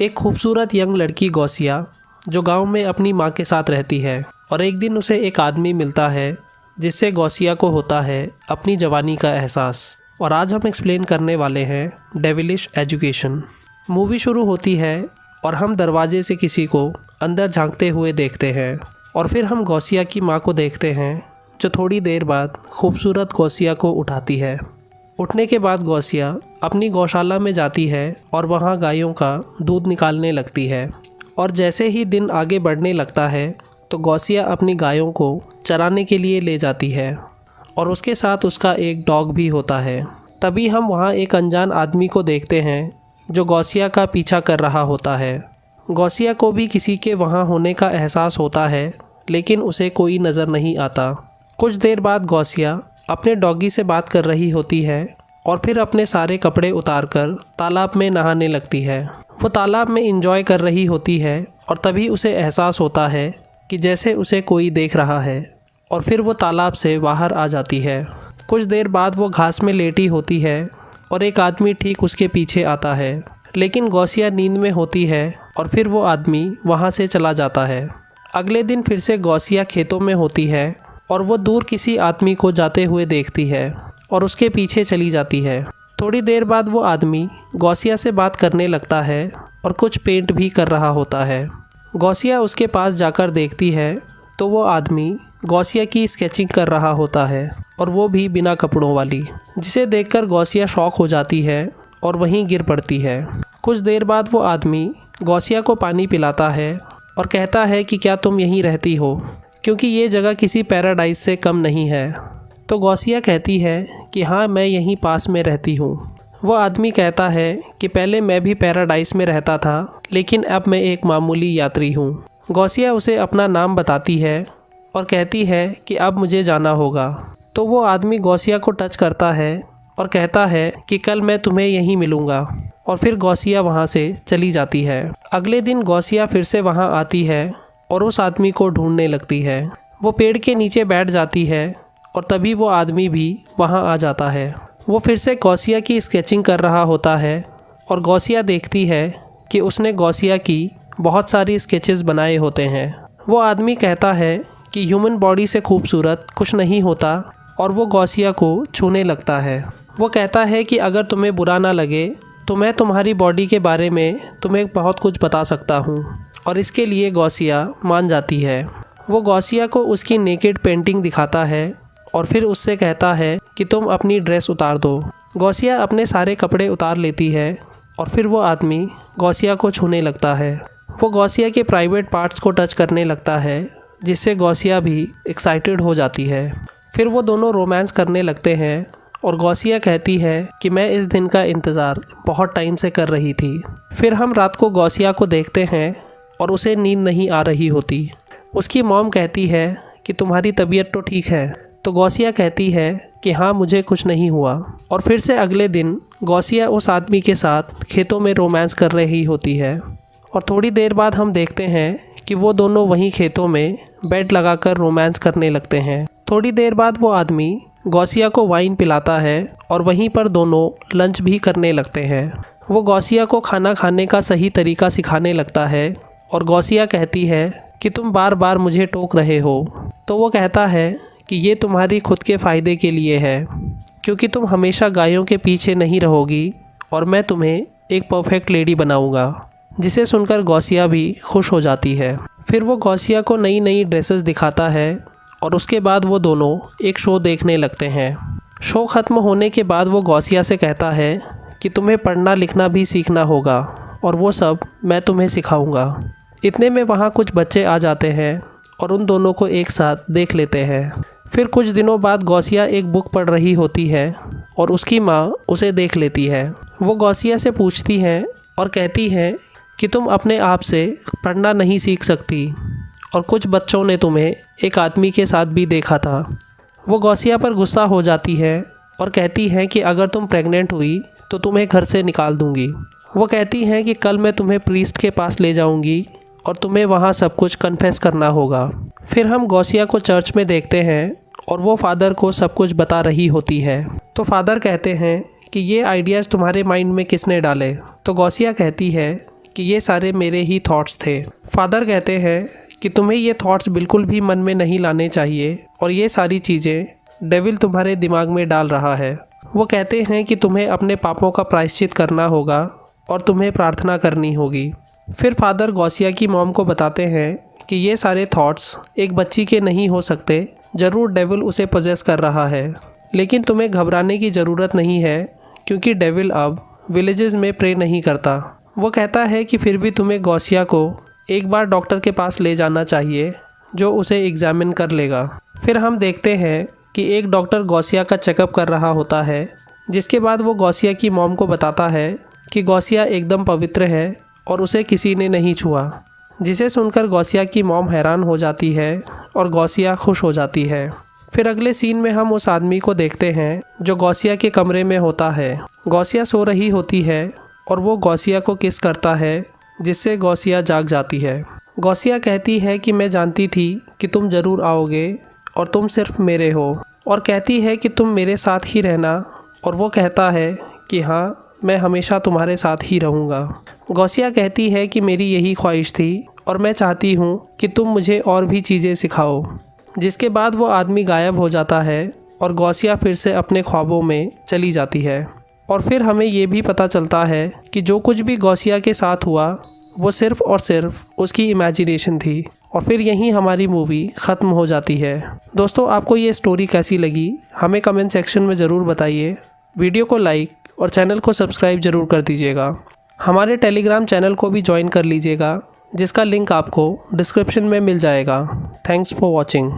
एक खूबसूरत यंग लड़की गौसिया, जो गाँव में अपनी माँ के साथ रहती है, और एक दिन उसे एक आदमी मिलता है, जिससे गौसिया को होता है अपनी जवानी का एहसास। और आज हम एक्सप्लेन करने वाले हैं डेविलिश एजुकेशन मूवी शुरू होती है, और हम दरवाजे से किसी को अंदर झांकते हुए देखते हैं, और फिर हम गौसिया की माँ को देखते हैं, जो थोड़ी देर बाद खूबसूरत गौसिया को उठाती है। उठने के बाद गौसिया अपनी गौशाला में जाती है और वहाँ गायों का दूध निकालने लगती है। और जैसे ही दिन आगे बढ़ने लगता है तो गौसिया अपनी गायों को चराने के लिए ले जाती है और उसके साथ उसका एक डॉग भी होता है। तभी हम वहाँ एक अनजान आदमी को देखते हैं, जो गौसिया का पीछा कर रहा होता है। गौसिया को भी किसी के वहाँ होने का एहसास होता है, लेकिन उसे कोई नज़र नहीं आता। कुछ देर बाद गौसिया अपने डॉगी से बात कर रही होती है और फिर अपने सारे कपड़े उतार कर तालाब में नहाने लगती है। वो तालाब में इंजॉय कर रही होती है और तभी उसे एहसास होता है कि जैसे उसे कोई देख रहा है और फिर वो तालाब से बाहर आ जाती है। कुछ देर बाद वो घास में लेटी होती है और एक आदमी ठीक उसके पीछे आता है। लेकिन गौसिया नींद में होती है और फिर वो आदमी वहाँ से चला जाता है। अगले दिन फिर से गौसिया खेतों में होती है और वो दूर किसी आदमी को जाते हुए देखती है और उसके पीछे चली जाती है। थोड़ी देर बाद वो आदमी गौसिया से बात करने लगता है और कुछ पेंट भी कर रहा होता है। गौसिया उसके पास जाकर देखती है तो वो आदमी गौसिया की स्केचिंग कर रहा होता है और वो भी बिना कपड़ों वाली, जिसे देखकर गौसिया शौक हो जाती है और वहीं गिर पड़ती है। कुछ देर बाद वो आदमी गौसिया को पानी पिलाता है और कहता है कि क्या तुम यहीं रहती हो? क्योंकि ये जगह किसी पैराडाइज से कम नहीं है। तो गौसिया कहती है कि हाँ मैं यहीं पास में रहती हूँ। वो आदमी कहता है कि पहले मैं भी पैराडाइज में रहता था, लेकिन अब मैं एक मामूली यात्री हूँ। गौसिया उसे अपना नाम बताती है और कहती है कि अब मुझे जाना होगा। तो वो आदमी गौसिया को टच करता है और कहता है कि कल मैं तुम्हें यहीं मिलूँगा। और फिर गौसिया वहाँ से चली जाती है। अगले दिन गौसिया फिर से वहाँ आती है और उस आदमी को ढूँढने लगती है। वो पेड़ के नीचे बैठ जाती है और तभी वो आदमी भी वहाँ आ जाता है। वो फिर से गौसिया की स्केचिंग कर रहा होता है और गौसिया देखती है कि उसने गौसिया की बहुत सारी स्केचेस बनाए होते हैं। वो आदमी कहता है कि ह्यूमन बॉडी से खूबसूरत कुछ नहीं होता और वो गौसिया को छूने लगता है। वो कहता है कि अगर तुम्हें बुरा ना लगे तो मैं तुम्हारी बॉडी के बारे में तुम्हें बहुत कुछ बता सकता हूँ। और इसके लिए गौसिया मान जाती है। वो गौसिया को उसकी नेकेड पेंटिंग दिखाता है और फिर उससे कहता है कि तुम अपनी ड्रेस उतार दो। गौसिया अपने सारे कपड़े उतार लेती है और फिर वो आदमी गौसिया को छूने लगता है। वो गौसिया के प्राइवेट पार्ट्स को टच करने लगता है, जिससे गौसिया भी एक्साइटेड हो जाती है। फिर वो दोनों रोमांस करने लगते हैं और गौसिया कहती है कि मैं इस दिन का इंतज़ार बहुत टाइम से कर रही थी। फिर हम रात को गौसिया को देखते हैं और उसे नींद नहीं आ रही होती। उसकी मॉम कहती है कि तुम्हारी तबीयत तो ठीक है तो गौसिया कहती है कि हाँ मुझे कुछ नहीं हुआ। और फिर से अगले दिन गौसिया उस आदमी के साथ खेतों में रोमांस कर रही होती है। और थोड़ी देर बाद हम देखते हैं कि वो दोनों वहीं खेतों में बेड लगाकर रोमांस करने लगते हैं। थोड़ी देर बाद वो आदमी गौसिया को वाइन पिलाता है और वहीं पर दोनों लंच भी करने लगते हैं। वो गौसिया को खाना खाने का सही तरीका सिखाने लगता है और गौसिया कहती है कि तुम बार बार मुझे टोक रहे हो। तो वो कहता है कि ये तुम्हारी खुद के फ़ायदे के लिए है, क्योंकि तुम हमेशा गायों के पीछे नहीं रहोगी और मैं तुम्हें एक परफेक्ट लेडी बनाऊँगा, जिसे सुनकर गौसिया भी खुश हो जाती है। फिर वो गौसिया को नई नई ड्रेसेस दिखाता है और उसके बाद वो दोनों एक शो देखने लगते हैं। शो ख़त्म होने के बाद वो गौसिया से कहता है कि तुम्हें पढ़ना लिखना भी सीखना होगा और वो सब मैं तुम्हें सिखाऊँगा। इतने में वहाँ कुछ बच्चे आ जाते हैं और उन दोनों को एक साथ देख लेते हैं। फिर कुछ दिनों बाद गौसिया एक बुक पढ़ रही होती है और उसकी माँ उसे देख लेती है। वो गौसिया से पूछती हैं और कहती हैं कि तुम अपने आप से पढ़ना नहीं सीख सकती और कुछ बच्चों ने तुम्हें एक आदमी के साथ भी देखा था। वो गौसिया पर गुस्सा हो जाती है और कहती हैं कि अगर तुम प्रेग्नेंट हुई तो तुम्हें घर से निकाल दूँगी। वो कहती हैं कि कल मैं तुम्हें प्रीस्ट के पास ले जाऊँगी और तुम्हें वहाँ सब कुछ कन्फेस करना होगा। फिर हम गौसिया को चर्च में देखते हैं और वो फादर को सब कुछ बता रही होती है। तो फादर कहते हैं कि ये आइडियाज़ तुम्हारे माइंड में किसने डाले? तो गौसिया कहती है कि ये सारे मेरे ही थॉट्स थे। फादर कहते हैं कि तुम्हें ये थॉट्स बिल्कुल भी मन में नहीं लाने चाहिए और ये सारी चीज़ें डेविल तुम्हारे दिमाग में डाल रहा है। वो कहते हैं कि तुम्हें अपने पापों का प्रायश्चित करना होगा और तुम्हें प्रार्थना करनी होगी। फिर फादर गौसिया की मॉम को बताते हैं कि ये सारे थॉट्स एक बच्ची के नहीं हो सकते, ज़रूर डेविल उसे पोजेस कर रहा है। लेकिन तुम्हें घबराने की ज़रूरत नहीं है, क्योंकि डेविल अब विलेजेस में प्रे नहीं करता। वो कहता है कि फिर भी तुम्हें गौसिया को एक बार डॉक्टर के पास ले जाना चाहिए, जो उसे एग्ज़ामिन कर लेगा। फिर हम देखते हैं कि एक डॉक्टर गौसिया का चेकअप कर रहा होता है, जिसके बाद वो गौसिया की मॉम को बताता है कि गौसिया एकदम पवित्र है और उसे किसी ने नहीं छुआ। जिसे सुनकर गौसिया की मॉम हैरान हो जाती है और गौसिया खुश हो जाती है। फिर अगले सीन में हम उस आदमी को देखते हैं जो गौसिया के कमरे में होता है। गौसिया सो रही होती है और वो गौसिया को किस करता है, जिससे गौसिया जाग जाती है। गौसिया कहती है कि मैं जानती थी कि तुम ज़रूर आओगे और तुम सिर्फ़ मेरे हो। और कहती है कि तुम मेरे साथ ही रहना और वो कहता है कि हाँ मैं हमेशा तुम्हारे साथ ही रहूँगा। गौसिया कहती है कि मेरी यही ख्वाहिश थी और मैं चाहती हूँ कि तुम मुझे और भी चीज़ें सिखाओ, जिसके बाद वो आदमी गायब हो जाता है और गौसिया फिर से अपने ख्वाबों में चली जाती है। और फिर हमें ये भी पता चलता है कि जो कुछ भी गौसिया के साथ हुआ, वो सिर्फ़ और सिर्फ़ उसकी इमेजिनेशन थी। और फिर यहीं हमारी मूवी ख़त्म हो जाती है। दोस्तों, आपको ये स्टोरी कैसी लगी? हमें कमेंट सेक्शन में ज़रूर बताइए। वीडियो को लाइक और चैनल को सब्सक्राइब ज़रूर कर दीजिएगा। हमारे टेलीग्राम चैनल को भी ज्वाइन कर लीजिएगा, जिसका लिंक आपको डिस्क्रिप्शन में मिल जाएगा। Thanks for watching.